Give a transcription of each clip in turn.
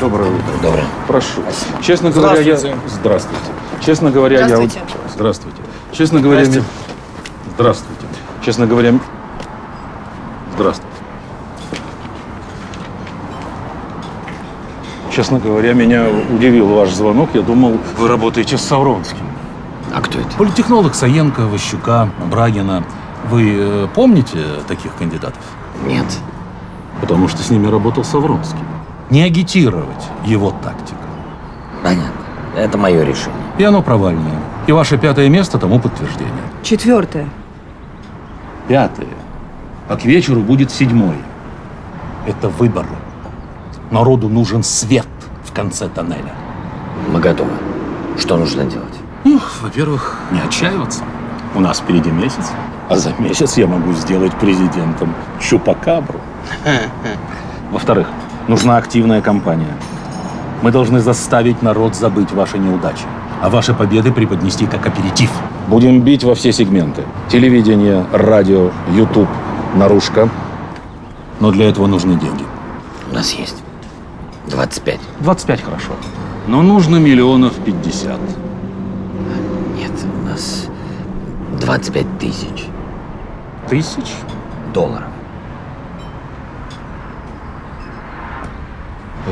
Доброе утро. Доброе. Прошу. Честно говоря, я... Здравствуйте. Честно говоря, Здравствуйте. я... Здравствуйте. Честно говоря, Здрасте. ми- Здравствуйте. Честно говоря... Здравствуйте. Честно говоря, меня удивил ваш звонок. Я думал, вы работаете с Савронским. А кто это? Политтехнолог Саенко, Ващука, Брагина. Вы э, помните таких кандидатов? Нет. Потому что с ними работал Савронский. Не агитировать его тактика. Понятно. Это мое решение. И оно провальное. И ваше пятое место тому подтверждение. Четвертое. Пятое. А к вечеру будет седьмое. Это выборы. Народу нужен свет в конце тоннеля. Мы готовы. Что нужно делать? Ну, во-первых, не отчаиваться. У нас впереди месяц. А за месяц я могу сделать президентом Чупакабру. Во-вторых, нужна активная кампания. Мы должны заставить народ забыть ваши неудачи, а ваши победы преподнести как аперитив. Будем бить во все сегменты. Телевидение, радио, YouTube, наружка. Но для этого нужны деньги. У нас есть. 25. 25 хорошо. Но нужно миллионов 50. Нет, у нас 25 тысяч Тысяч? долларов.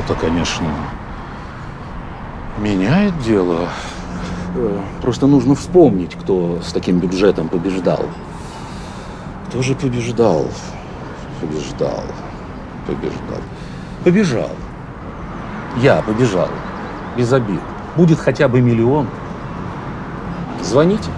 Это, конечно, меняет дело. Э, Просто нужно вспомнить, кто с таким бюджетом побеждал. Кто же побеждал? Побеждал. Побеждал. Побежал. Я побежал. Без обид. Будет хотя бы миллион. Звоните.